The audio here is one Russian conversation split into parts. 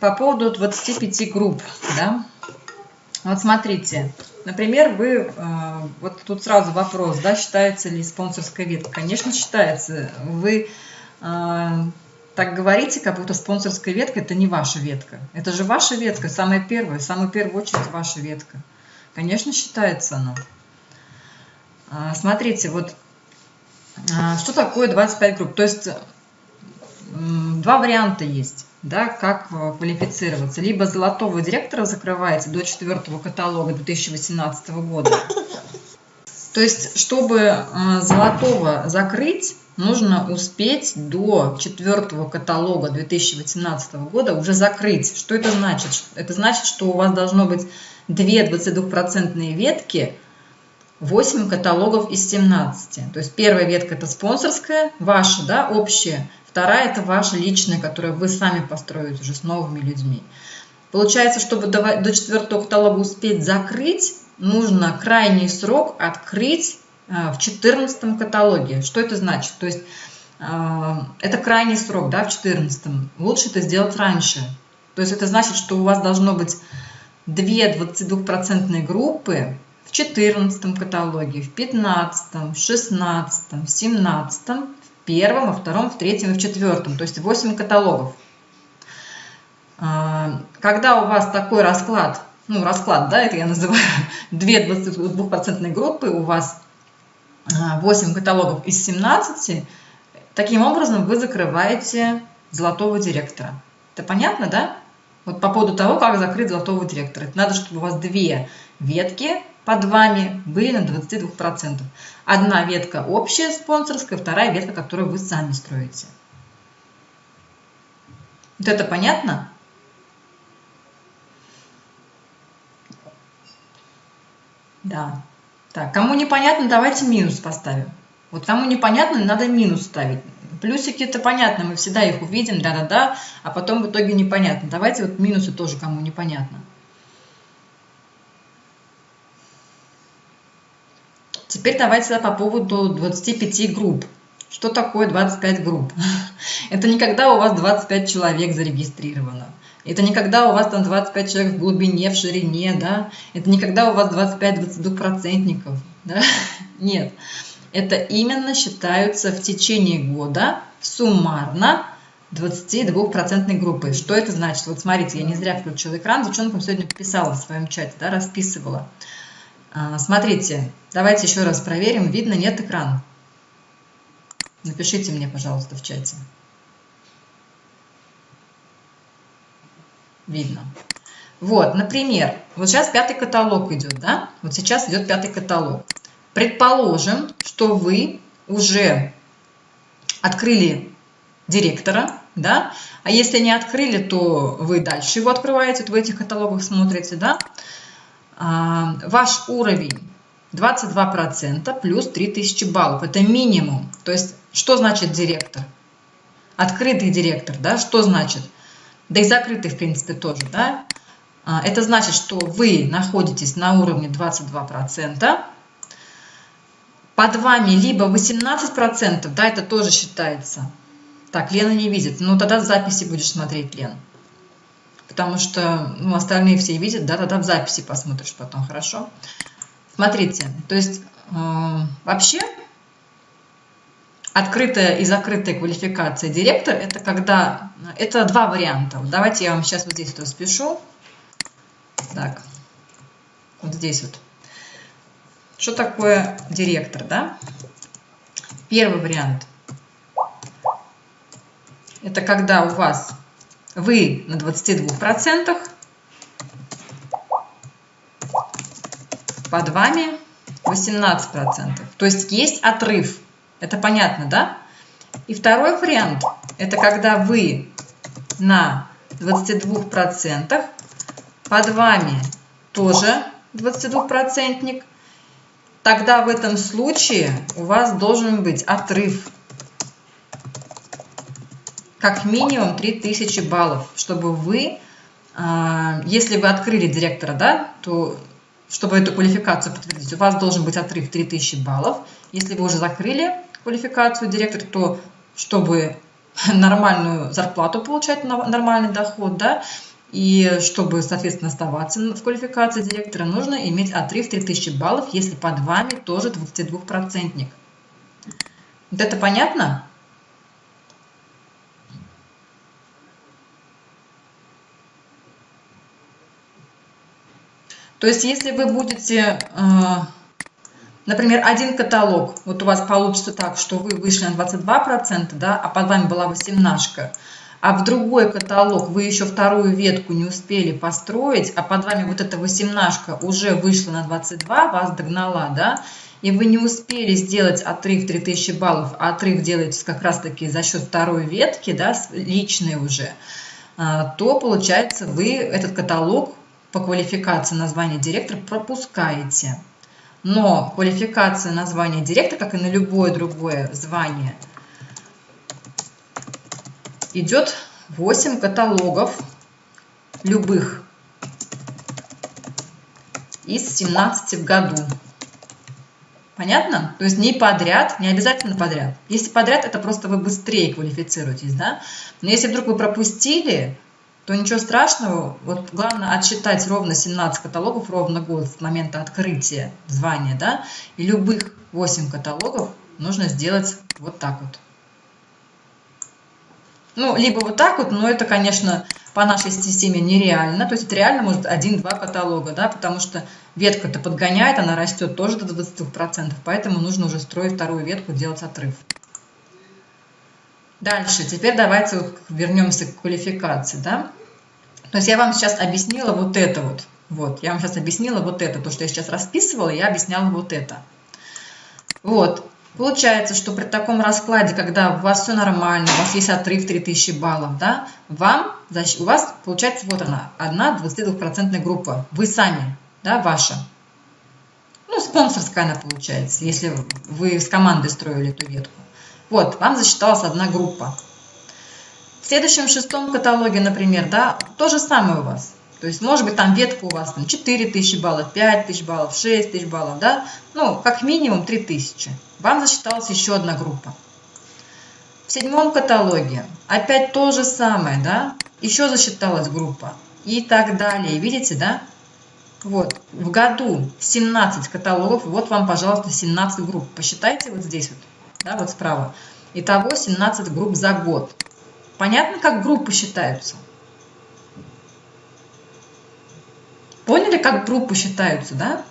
по поводу 25 групп, да. Вот смотрите, например, вы, э, вот тут сразу вопрос, да, считается ли спонсорская ветка? Конечно, считается. Вы э, так говорите, как будто спонсорская ветка – это не ваша ветка. Это же ваша ветка, самая первая, самая первая очередь ваша ветка. Конечно, считается она. А, смотрите, вот а, что такое 25 групп? То есть два варианта есть, да, как э, квалифицироваться. Либо золотого директора закрываете до четвертого каталога 2018 года. То есть, чтобы э, золотого закрыть, нужно успеть до четвертого каталога 2018 года уже закрыть. Что это значит? Это значит, что у вас должно быть две 22% ветки, 8 каталогов из 17. То есть первая ветка это спонсорская, ваша, да, общая. Вторая это ваша личная, которую вы сами построите уже с новыми людьми. Получается, чтобы до четвертого каталога успеть закрыть, нужно крайний срок открыть э, в 14 каталоге. Что это значит? То есть э, это крайний срок, да, в 14. Лучше это сделать раньше. То есть это значит, что у вас должно быть две 22% группы в 14 каталоге, в 15, в 16, в 17, в первом, во втором, в третьем и в четвертом, то есть 8 каталогов. А, когда у вас такой расклад, ну расклад, да, это я называю, две 22% группы, у вас 8 а, каталогов из 17, таким образом вы закрываете золотого директора. Это понятно, да? Вот по поводу того, как закрыть золотого директора. Это надо, чтобы у вас две ветки под вами были на 22%. Одна ветка общая спонсорская, вторая ветка, которую вы сами строите. Вот это понятно? Да. Так, кому непонятно, давайте минус поставим. Вот кому непонятно, надо минус ставить. Плюсики это понятно, мы всегда их увидим, да-да-да, а потом в итоге непонятно. Давайте вот минусы тоже кому непонятно. Теперь давайте по поводу 25 групп. Что такое 25 групп? Это не когда у вас 25 человек зарегистрировано. Это не когда у вас там 25 человек в глубине, в ширине, да? Это не когда у вас 25-22 процентников, да? Нет. Это именно считаются в течение года суммарно 22% группы. Что это значит? Вот смотрите, я не зря включила экран, девчонкам сегодня писала в своем чате, да, расписывала. А, смотрите, давайте еще раз проверим, видно, нет экрана. Напишите мне, пожалуйста, в чате. Видно. Вот, например, вот сейчас пятый каталог идет, да? Вот сейчас идет пятый каталог. Предположим, что вы уже открыли директора, да, а если не открыли, то вы дальше его открываете, вот в этих каталогах смотрите, да. А, ваш уровень 22% плюс 3000 баллов, это минимум. То есть, что значит директор? Открытый директор, да, что значит? Да и закрытый, в принципе, тоже, да. А, это значит, что вы находитесь на уровне 22%, под вами либо 18%, да, это тоже считается. Так, Лена не видит. Ну, тогда записи будешь смотреть, Лен. Потому что ну, остальные все видят, да, тогда в записи посмотришь потом, хорошо? Смотрите, то есть э, вообще открытая и закрытая квалификация директор, это когда, это два варианта. Давайте я вам сейчас вот здесь распишу. Так, вот здесь вот. Что такое директор, да? Первый вариант. Это когда у вас вы на 22%, под вами 18%. То есть есть отрыв. Это понятно, да? И второй вариант, это когда вы на 22%, под вами тоже 22%, тогда в этом случае у вас должен быть отрыв как минимум 3000 баллов, чтобы вы, а, если вы открыли директора, да, то чтобы эту квалификацию подтвердить, у вас должен быть отрыв 3000 баллов. Если вы уже закрыли квалификацию директора, то чтобы нормальную зарплату получать, нормальный доход, да, и чтобы, соответственно, оставаться в квалификации директора, нужно иметь отрыв 3000 баллов, если под вами тоже 22-процентник. Вот это понятно? То есть, если вы будете, э, например, один каталог, вот у вас получится так, что вы вышли на 22%, да, а под вами была 18 а в другой каталог вы еще вторую ветку не успели построить, а под вами вот эта 18 уже вышла на 22, вас догнала, да, и вы не успели сделать отрыв 3000 баллов, а отрыв делаете как раз-таки за счет второй ветки, да, личной уже, а, то получается вы этот каталог по квалификации названия директора пропускаете. Но квалификация названия директора, как и на любое другое звание, идет 8 каталогов любых из 17 в году. Понятно? То есть не подряд, не обязательно подряд. Если подряд, это просто вы быстрее квалифицируетесь, да? Но если вдруг вы пропустили, то ничего страшного. Вот главное отсчитать ровно 17 каталогов, ровно год с момента открытия звания, да, и любых 8 каталогов нужно сделать вот так вот. Ну, либо вот так вот, но это, конечно, по нашей системе нереально. То есть это реально может один-два каталога, да, потому что ветка-то подгоняет, она растет тоже до 20%, поэтому нужно уже строить вторую ветку, делать отрыв. Дальше, теперь давайте вернемся к квалификации, да. То есть я вам сейчас объяснила вот это вот. Вот, я вам сейчас объяснила вот это, то, что я сейчас расписывала, я объясняла вот это. Вот, получается, что при таком раскладе, когда у вас все нормально, у вас есть отрыв 3000 баллов, да, вам, у вас получается вот она, одна 22% группа, вы сами, да, ваша. Ну, спонсорская она получается, если вы с командой строили эту ветку. Вот, вам засчиталась одна группа. Следующем шестом каталоге, например, да, то же самое у вас. То есть, может быть, там ветка у вас там 4000 баллов, 5000 баллов, 6000 баллов, да? Ну, как минимум 3000. Вам засчиталась еще одна группа. В седьмом каталоге опять то же самое, да? Еще засчиталась группа и так далее. Видите, да? Вот, в году 17 каталогов, вот вам, пожалуйста, 17 групп. Посчитайте вот здесь вот, да, вот справа. Итого 17 групп за год. Понятно, как группы считаются? Поняли, как группы считаются, да?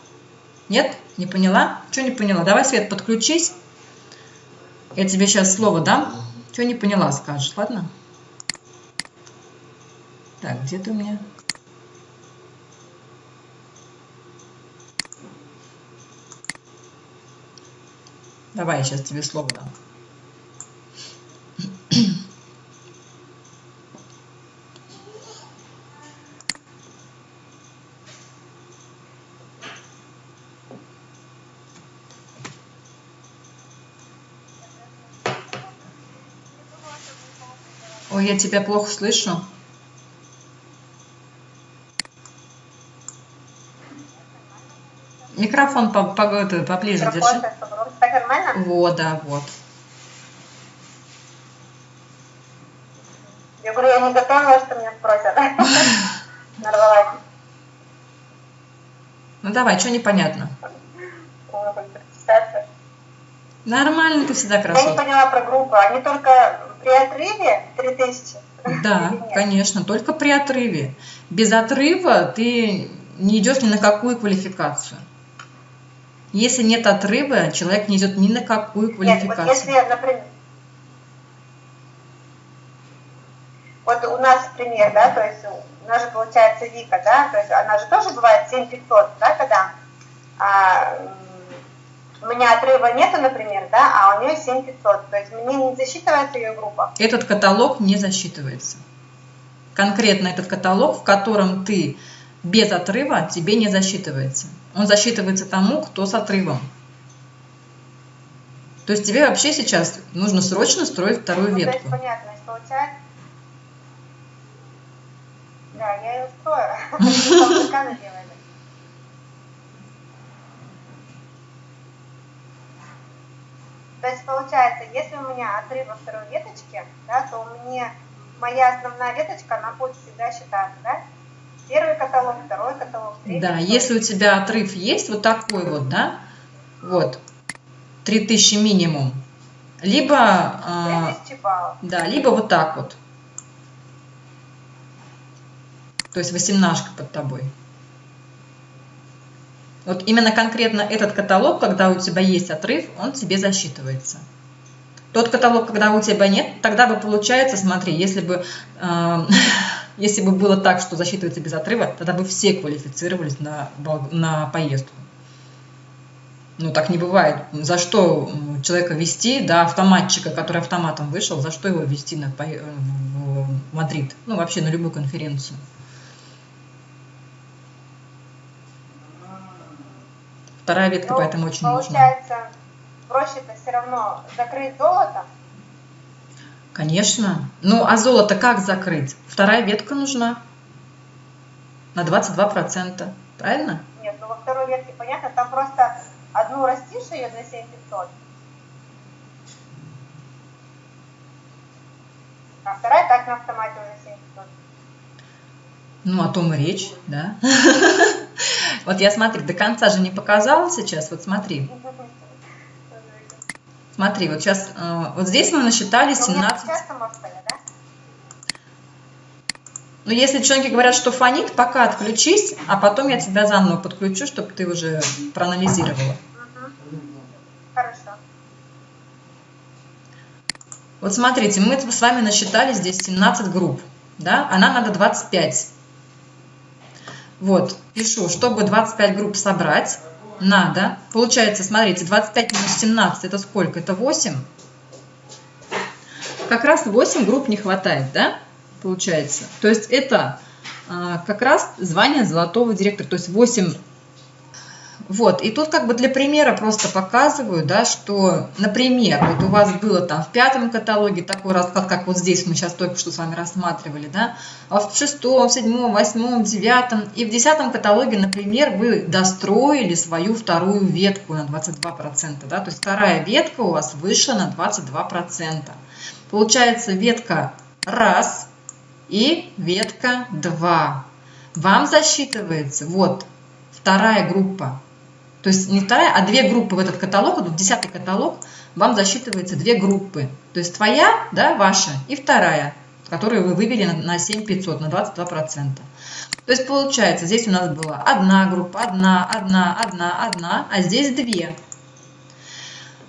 Нет? Не поняла? Что не поняла? Давай, Свет, подключись. Я тебе сейчас слово дам. Что не поняла, скажешь, ладно? Так, где ты у меня? Давай, я сейчас тебе слово дам. Ой, я тебя плохо слышу. Микрофон по, по, это, поближе Микрофон, держи. Так нормально? Вот, да, вот. Я говорю, я не готова, что меня спросят. Нарвалась. Ну давай, что непонятно? Нормально, ты всегда красотка. Я не поняла про группу. Они только при отрыве 3000? Да, конечно, только при отрыве. Без отрыва ты не идешь ни на какую квалификацию. Если нет отрыва, человек не идет ни на какую квалификацию. Нет, вот если, например, вот у нас пример, да, то есть у нас же получается Вика, да, то есть она же тоже бывает 7500, да, когда а, отрыва нету, например, да, а у нее 7500, то есть мне не засчитывается ее группа. Этот каталог не засчитывается. Конкретно этот каталог, в котором ты без отрыва, тебе не засчитывается. Он засчитывается тому, кто с отрывом. То есть тебе вообще сейчас нужно срочно строить вторую ну, ветку. То есть понятно, получается. Да, я ее строю. То есть получается, если у меня отрыв во второй веточке, да, то мне моя основная веточка, она будет всегда считаться, да? Первый каталог, второй каталог, третий. Да, если у тебя отрыв есть, вот такой вот, да, вот, 3000 минимум, либо, 3000 баллов. да, либо вот так вот. То есть восемнашка под тобой. Вот именно конкретно этот каталог, когда у тебя есть отрыв, он тебе засчитывается. Тот каталог, когда у тебя нет, тогда бы получается, смотри, если бы, э, если бы было так, что засчитывается без отрыва, тогда бы все квалифицировались на, на поездку. Ну, так не бывает. За что человека вести, да, автоматчика, который автоматом вышел, за что его вести на, в Мадрид? Ну, вообще на любую конференцию. Вторая ветка, ну, поэтому очень получается, нужна. Получается, проще-то все равно закрыть золото? Конечно. Ну, а золото как закрыть? Вторая ветка нужна на 22%. Правильно? Нет, ну во второй ветке понятно, там просто одну растишь ее за 7500, а вторая так на автомате уже 7500. Ну, о том и речь, да. Вот я смотри, до конца же не показала сейчас, вот смотри. Смотри, вот сейчас, э, вот здесь мы насчитали 17. Ну, если девчонки говорят, что фонит, пока отключись, а потом я тебя заново подключу, чтобы ты уже проанализировала. Хорошо. Вот смотрите, мы с вами насчитали здесь 17 групп, да, а нам надо 25. Вот, пишу, чтобы 25 групп собрать, надо, получается, смотрите, 25 минус 17, это сколько? Это 8. Как раз 8 групп не хватает, да, получается. То есть это а, как раз звание золотого директора, то есть 8 вот, и тут как бы для примера просто показываю, да, что, например, вот у вас было там в пятом каталоге такой расклад, как вот здесь мы сейчас только что с вами рассматривали, да, а в шестом, седьмом, восьмом, девятом и в десятом каталоге, например, вы достроили свою вторую ветку на 22%, да, то есть вторая ветка у вас вышла на 22%. Получается ветка раз и ветка 2. Вам засчитывается вот вторая группа то есть не вторая, а две группы в этот каталог, вот в десятый каталог, вам засчитывается две группы. То есть твоя, да, ваша, и вторая, которую вы вывели на 7500, на 22%. То есть получается, здесь у нас была одна группа, одна, одна, одна, одна, а здесь две.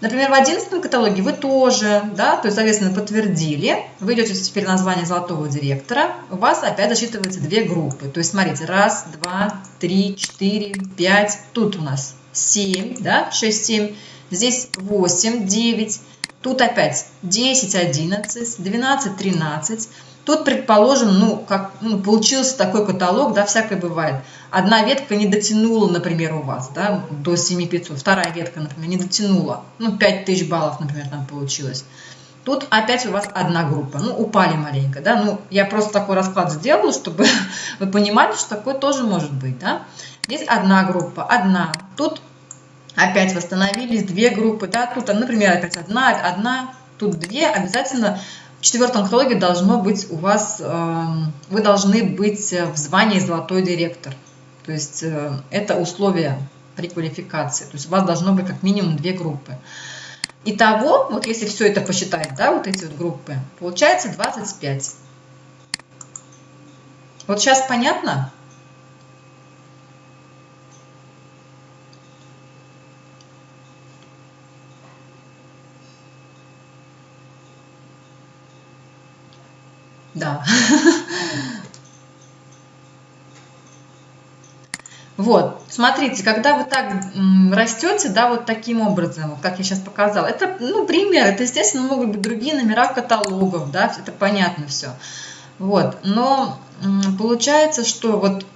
Например, в 11 каталоге вы тоже, да, то есть, соответственно, подтвердили, вы идете теперь название золотого директора, у вас опять засчитываются две группы. То есть, смотрите, раз, два, три, четыре, пять, тут у нас 7, да, 6, 7, здесь 8, 9, тут опять 10, 11, 12, 13. Тут, предположим, ну, как ну, получился такой каталог, да, всякое бывает. Одна ветка не дотянула, например, у вас, да, до 7500, вторая ветка, например, не дотянула, ну, 5000 баллов, например, там получилось. Тут опять у вас одна группа, ну, упали маленько, да, ну, я просто такой расклад сделала, чтобы вы понимали, что такое тоже может быть, да. Здесь одна группа, одна. Тут опять восстановились две группы, да, тут, например, опять одна, одна, тут две. Обязательно в четвертом каталоге должно быть у вас, эм, вы должны быть в звании золотой директор. То есть э, это условие при квалификации. То есть у вас должно быть как минимум две группы. Итого, вот если все это посчитать, да, вот эти вот группы, получается 25. Вот сейчас понятно? Да. Вот, смотрите, когда вы так растете, да, вот таким образом, как я сейчас показала, это, ну, пример, это, естественно, могут быть другие номера каталогов, да, это понятно все. Вот, но получается, что вот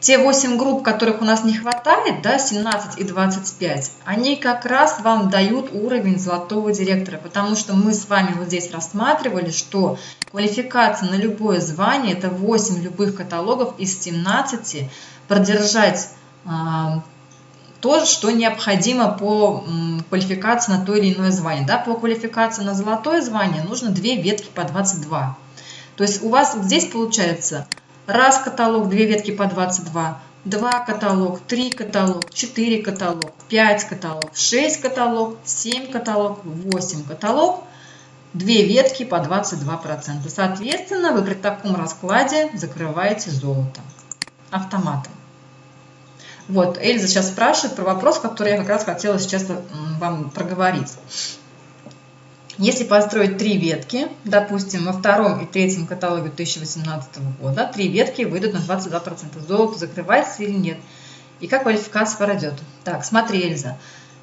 те 8 групп, которых у нас не хватает, да, 17 и 25, они как раз вам дают уровень золотого директора, потому что мы с вами вот здесь рассматривали, что квалификация на любое звание – это 8 любых каталогов из 17, продержать то, что необходимо по квалификации на то или иное звание. Да, по квалификации на золотое звание нужно две ветки по 22. То есть у вас здесь получается раз каталог, две ветки по 22, два каталог, три каталог, четыре каталог, пять каталог, шесть каталог, семь каталог, восемь каталог, две ветки по 22%. Соответственно, вы при таком раскладе закрываете золото автоматом. Вот, Эльза сейчас спрашивает про вопрос, который я как раз хотела сейчас вам проговорить. Если построить три ветки, допустим, во втором и третьем каталоге 2018 года, три ветки выйдут на 22%. Золото закрывается или нет? И как квалификация пройдет? Так, смотри, Эльза.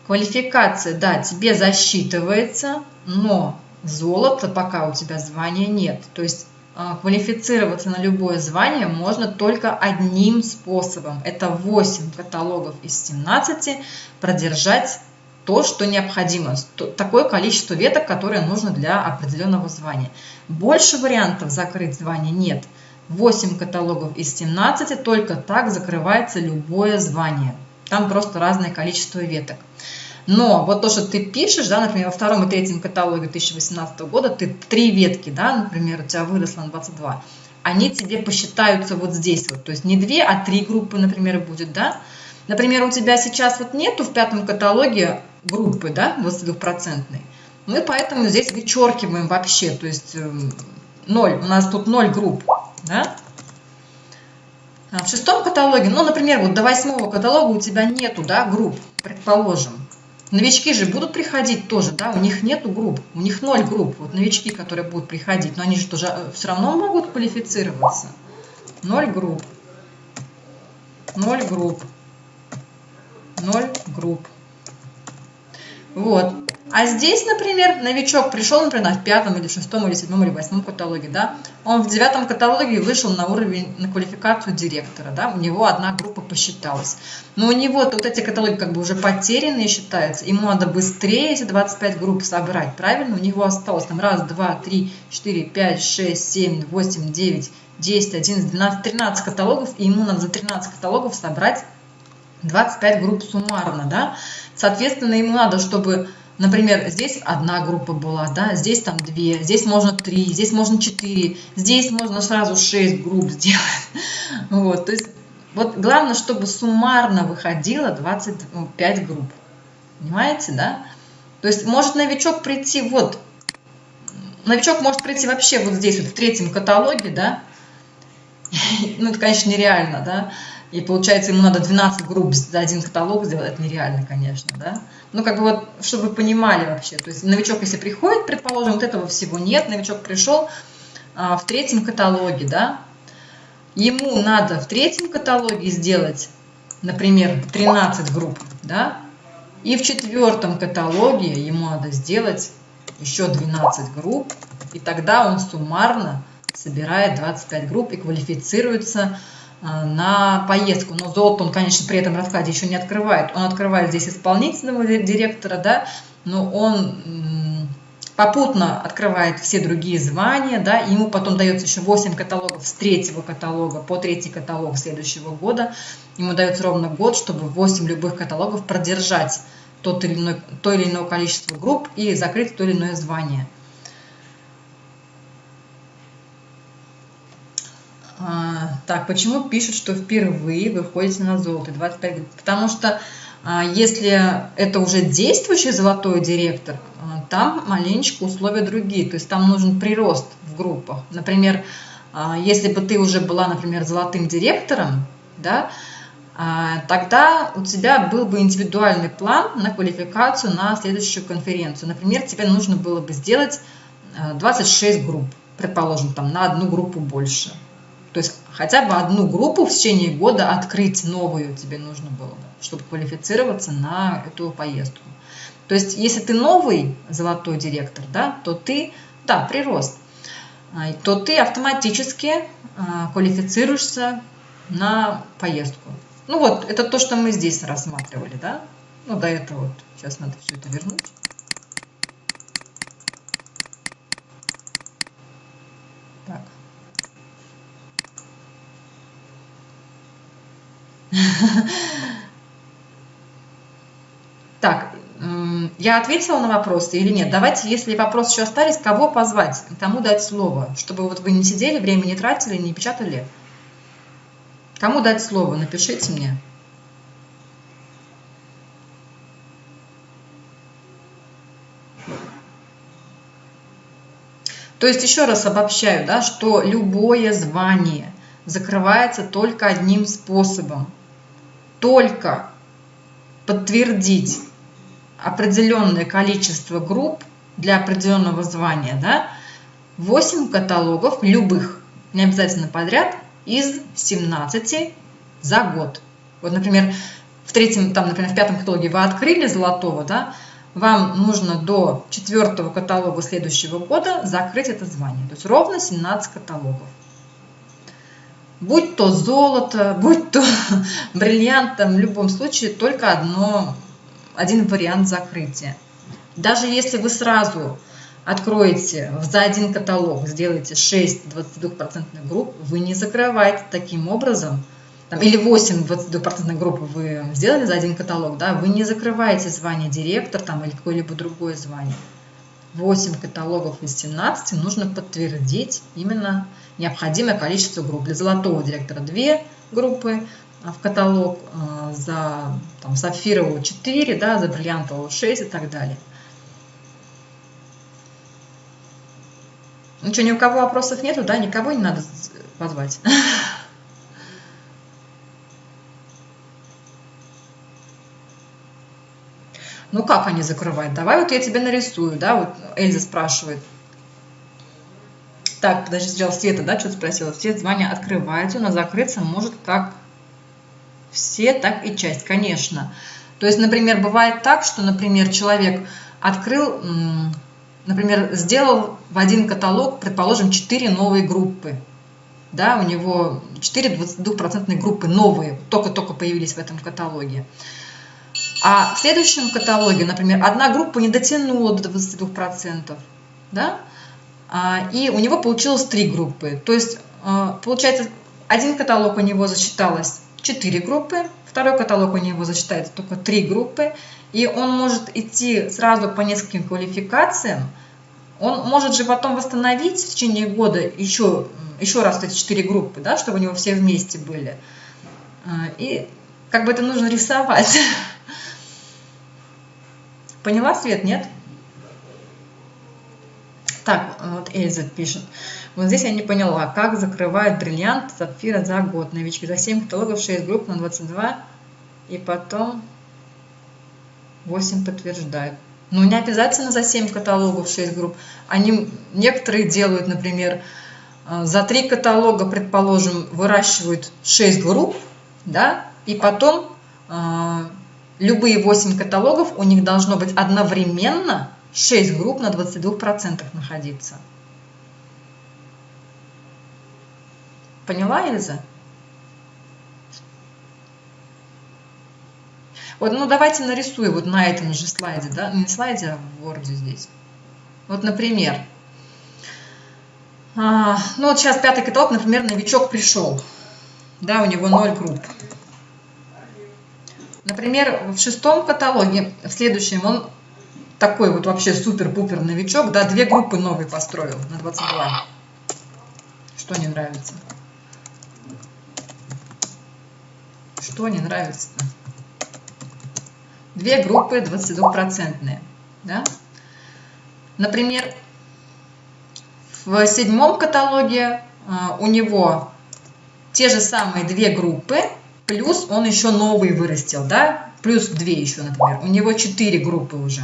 Квалификация, да, тебе засчитывается, но золото пока у тебя звания нет. То есть а, квалифицироваться на любое звание можно только одним способом. Это 8 каталогов из 17 продержать то, что необходимо, такое количество веток, которое нужно для определенного звания. Больше вариантов закрыть звание нет. 8 каталогов из 17, только так закрывается любое звание. Там просто разное количество веток. Но вот то, что ты пишешь, да, например, во втором и третьем каталоге 2018 года, ты три ветки, да, например, у тебя выросло на 22, они тебе посчитаются вот здесь вот, то есть не две, а три группы, например, будет, да. Например, у тебя сейчас вот нету в пятом каталоге группы, да, 22%, мы поэтому здесь вычеркиваем вообще, то есть эм, ноль, у нас тут ноль групп, да. А в шестом каталоге, ну, например, вот до восьмого каталога у тебя нету, да, групп, предположим. Новички же будут приходить тоже, да, у них нету групп, у них ноль групп, вот новички, которые будут приходить, но они же тоже э, все равно могут квалифицироваться. Ноль групп, ноль групп, ноль групп. Вот. А здесь, например, новичок пришел, например, в пятом или шестом или седьмом или восьмом каталоге, да, он в девятом каталоге вышел на уровень, на квалификацию директора, да, у него одна группа посчиталась. Но у него вот эти каталоги как бы уже потерянные считаются, ему надо быстрее эти 25 групп собрать, правильно? У него осталось там раз, два, три, четыре, пять, шесть, семь, восемь, девять, десять, одиннадцать, двенадцать, тринадцать каталогов, и ему надо за 13 каталогов собрать 25 групп суммарно, да. Соответственно, ему надо, чтобы Например, здесь одна группа была, да, здесь там две, здесь можно три, здесь можно четыре, здесь можно сразу шесть групп сделать. Вот, то есть вот главное, чтобы суммарно выходило 25 групп. Понимаете, да? То есть может новичок прийти вот, новичок может прийти вообще вот здесь, вот в третьем каталоге, да? Ну, это, конечно, нереально, да? И получается, ему надо 12 групп за один каталог сделать, это нереально, конечно, да? Ну, как бы вот, чтобы вы понимали вообще, то есть новичок, если приходит, предположим, вот этого всего нет, новичок пришел а, в третьем каталоге, да, ему надо в третьем каталоге сделать, например, 13 групп, да, и в четвертом каталоге ему надо сделать еще 12 групп, и тогда он суммарно собирает 25 групп и квалифицируется на поездку. Но золото он, конечно, при этом раскладе еще не открывает. Он открывает здесь исполнительного директора, да, но он попутно открывает все другие звания, да, ему потом дается еще 8 каталогов с третьего каталога по третий каталог следующего года. Ему дается ровно год, чтобы 8 любых каталогов продержать тот или иной, то или иное количество групп и закрыть то или иное звание. А, так, почему пишут, что впервые вы входите на золото 25 групп? Потому что а, если это уже действующий золотой директор, а, там маленечко условия другие. То есть там нужен прирост в группах. Например, а, если бы ты уже была, например, золотым директором, да, а, тогда у тебя был бы индивидуальный план на квалификацию на следующую конференцию. Например, тебе нужно было бы сделать 26 групп, предположим, там на одну группу больше. То есть хотя бы одну группу в течение года открыть новую тебе нужно было бы, чтобы квалифицироваться на эту поездку. То есть если ты новый золотой директор, да, то ты, да, прирост, а, то ты автоматически а, квалифицируешься на поездку. Ну вот, это то, что мы здесь рассматривали, да. Ну, до этого вот. Сейчас надо все это вернуть. я ответила на вопросы или нет? Давайте, если вопросы еще остались, кого позвать, кому дать слово, чтобы вот вы не сидели, время не тратили, не печатали. Кому дать слово? Напишите мне. То есть еще раз обобщаю, да, что любое звание закрывается только одним способом. Только подтвердить определенное количество групп для определенного звания, да, 8 каталогов любых, не обязательно подряд, из 17 за год. Вот, например, в третьем, там, например, в пятом каталоге вы открыли золотого, да, вам нужно до четвертого каталога следующего года закрыть это звание. То есть ровно 17 каталогов. Будь то золото, будь то бриллиант, там, в любом случае только одно, один вариант закрытия. Даже если вы сразу откроете за один каталог, сделаете 6 22% групп, вы не закрываете таким образом, там, или 8 22% групп вы сделали за один каталог, да, вы не закрываете звание директор там, или какое-либо другое звание. 8 каталогов из 17 нужно подтвердить именно необходимое количество групп. Для золотого директора 2 группы а, в каталог, а, за там, сапфирового 4, да, за бриллиантового 6 и так далее. Ну что, ни у кого вопросов нету, да, никого не надо позвать. Ну как они закрывают? Давай вот я тебе нарисую, да, вот Эльза спрашивает. Так, подожди, сначала Света, да, что-то спросила. Все звания открываются, но закрыться может как все, так и часть, конечно. То есть, например, бывает так, что, например, человек открыл, например, сделал в один каталог, предположим, 4 новые группы. Да, у него 4 22% группы новые, только-только появились в этом каталоге. А в следующем каталоге, например, одна группа не дотянула до 22%, да? А, и у него получилось три группы. То есть, а, получается, один каталог у него засчиталось 4 группы, второй каталог у него засчитается только 3 группы, и он может идти сразу по нескольким квалификациям, он может же потом восстановить в течение года еще, еще раз эти 4 группы, да, чтобы у него все вместе были. А, и как бы это нужно рисовать. Поняла, Свет, нет? Так, вот Эльза пишет. Вот здесь я не поняла, как закрывают бриллиант сапфира за год. Новички за 7 каталогов, 6 групп на 22. И потом 8 подтверждают. Ну, не обязательно за 7 каталогов, 6 групп. Они, некоторые делают, например, э, за 3 каталога, предположим, выращивают 6 групп, да, и потом э, любые 8 каталогов, у них должно быть одновременно 6 групп на 22% находиться. Поняла, Эльза? Вот, ну давайте нарисую вот на этом же слайде, да, не слайде, а в Word здесь. Вот, например, а, ну вот сейчас пятый каталог, например, новичок пришел, да, у него 0 групп. Например, в шестом каталоге, в следующем, он такой вот вообще супер-пупер новичок, да, две группы новые построил на 22. Что не нравится? Что не нравится-то? Две группы 22-процентные, да? Например, в седьмом каталоге а, у него те же самые две группы, Плюс он еще новый вырастил, да? Плюс 2 еще, например. У него 4 группы уже.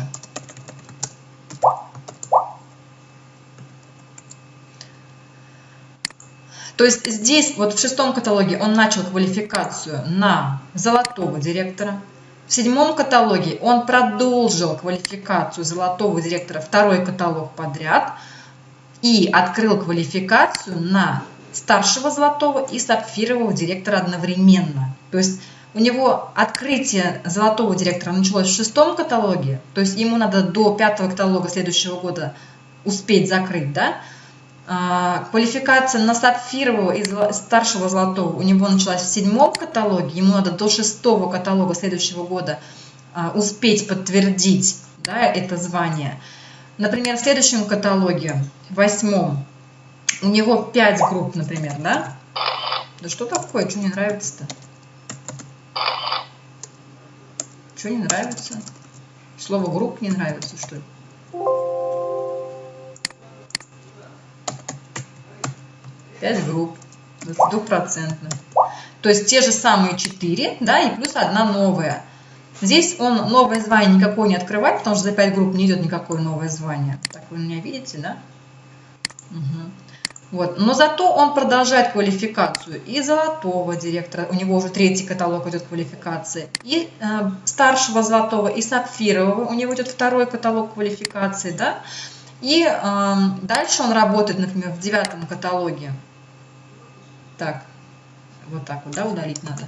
То есть здесь, вот в шестом каталоге, он начал квалификацию на золотого директора. В седьмом каталоге он продолжил квалификацию золотого директора второй каталог подряд и открыл квалификацию на старшего золотого и сапфирового директора одновременно. То есть у него открытие золотого директора началось в шестом каталоге, то есть ему надо до пятого каталога следующего года успеть закрыть, да? А, квалификация на сапфирового и старшего золотого у него началась в седьмом каталоге, ему надо до шестого каталога следующего года а, успеть подтвердить да, это звание. Например, в следующем каталоге, восьмом, у него 5 групп, например, да? Да что такое? Что не нравится-то? Что не нравится? Слово групп не нравится, что ли? Пять групп, двухпроцентно. То есть те же самые 4, да, и плюс одна новая. Здесь он новое звание никакое не открывает, потому что за 5 групп не идет никакое новое звание. Так вы меня видите, да? Угу. Вот. Но зато он продолжает квалификацию и золотого директора, у него уже третий каталог идет квалификации, и э, старшего золотого, и сапфирового, у него идет второй каталог квалификации, да, и э, дальше он работает, например, в девятом каталоге. Так, вот так вот, да, удалить надо.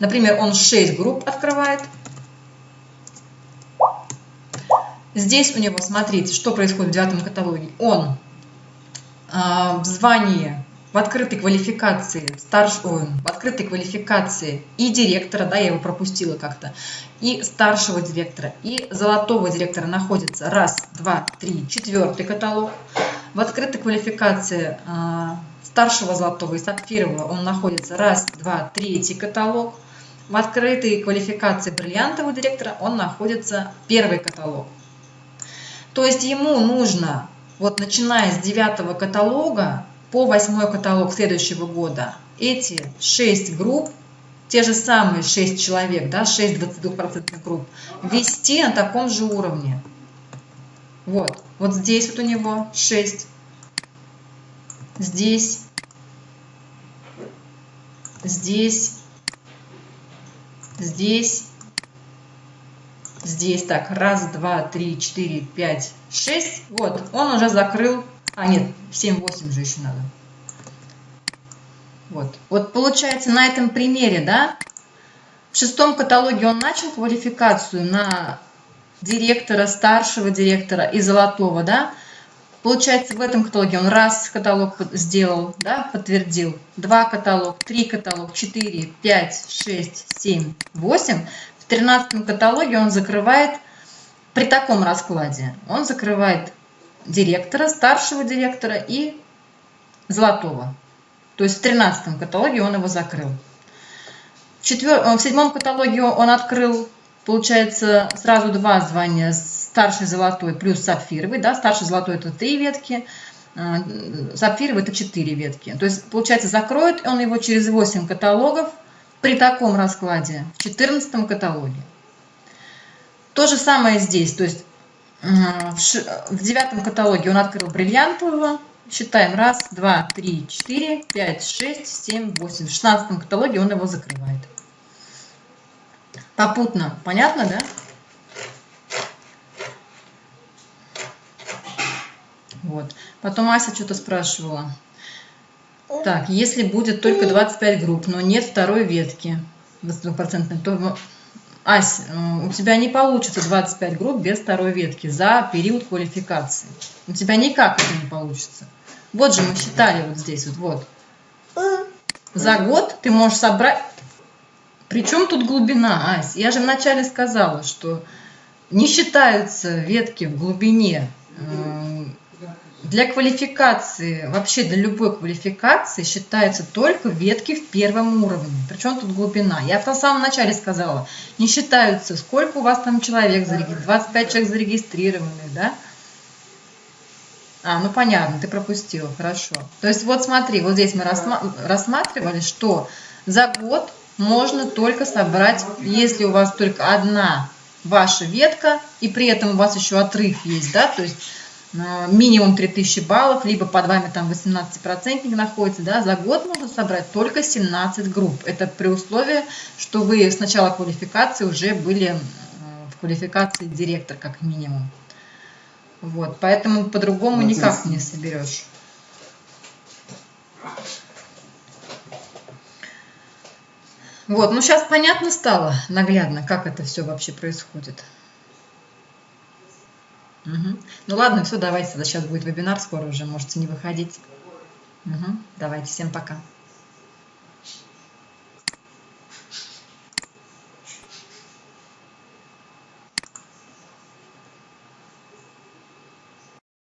Например, он 6 групп открывает. Здесь у него, смотрите, что происходит в девятом каталоге. Он а, в звании, в открытой квалификации, старш... Ой, в открытой квалификации и директора, да, я его пропустила как-то, и старшего директора, и золотого директора находится раз, два, три, четвертый каталог. В открытой квалификации а, старшего золотого и сапфирового он находится раз, два, третий каталог. В открытой квалификации бриллиантового директора он находится первый каталог. То есть ему нужно вот начиная с девятого каталога по восьмой каталог следующего года, эти шесть групп, те же самые шесть человек, да, 6 22% групп, вести на таком же уровне. Вот, вот здесь вот у него 6, здесь, здесь, здесь, здесь. Так, раз, два, три, четыре, пять, шесть. Вот, он уже закрыл, а нет, 7-8 же еще надо. Вот, вот получается на этом примере, да, в шестом каталоге он начал квалификацию на директора, старшего директора и золотого, да, Получается, в этом каталоге он раз каталог сделал, да, подтвердил, два каталог, три каталог, четыре, пять, шесть, семь, восемь. В 13 каталоге он закрывает, при таком раскладе, он закрывает директора, старшего директора и золотого. То есть в 13 каталоге он его закрыл. В. Э, седьмом каталоге он открыл, получается, сразу два звания, старший золотой плюс сапфировый. Да? Старший золотой это три ветки, э, сапфировый это четыре ветки. То есть, получается, закроет он его через 8 каталогов, при таком раскладе в 14 каталоге. То же самое здесь, то есть в девятом каталоге он открыл бриллиантового, считаем раз, два, три, четыре, пять, шесть, семь, восемь. В шестнадцатом каталоге он его закрывает. Попутно, понятно, да? Вот. Потом Ася что-то спрашивала. Так, если будет только 25 групп, но нет второй ветки, 22%, то, Ась, у тебя не получится 25 групп без второй ветки за период квалификации. У тебя никак это не получится. Вот же мы считали вот здесь, вот, вот. За год ты можешь собрать... Причем тут глубина, Ась? Я же вначале сказала, что не считаются ветки в глубине для квалификации, вообще для любой квалификации считаются только ветки в первом уровне. Причем тут глубина. Я в самом начале сказала, не считаются, сколько у вас там человек зарегистрировано, 25 человек зарегистрированных, да? А, ну понятно, ты пропустил, хорошо. То есть вот смотри, вот здесь мы рассматривали, что за год можно только собрать, если у вас только одна ваша ветка, и при этом у вас еще отрыв есть, да, то есть минимум 3000 баллов, либо под вами там 18% находится, да, за год можно собрать только 17 групп. Это при условии, что вы с начала квалификации уже были в квалификации директор как минимум. Вот, поэтому по-другому никак не соберешь. Вот, ну сейчас понятно стало, наглядно, как это все вообще происходит. Угу. Ну ладно, все, давайте, сейчас будет вебинар скоро уже, можете не выходить. Угу. Давайте, всем пока.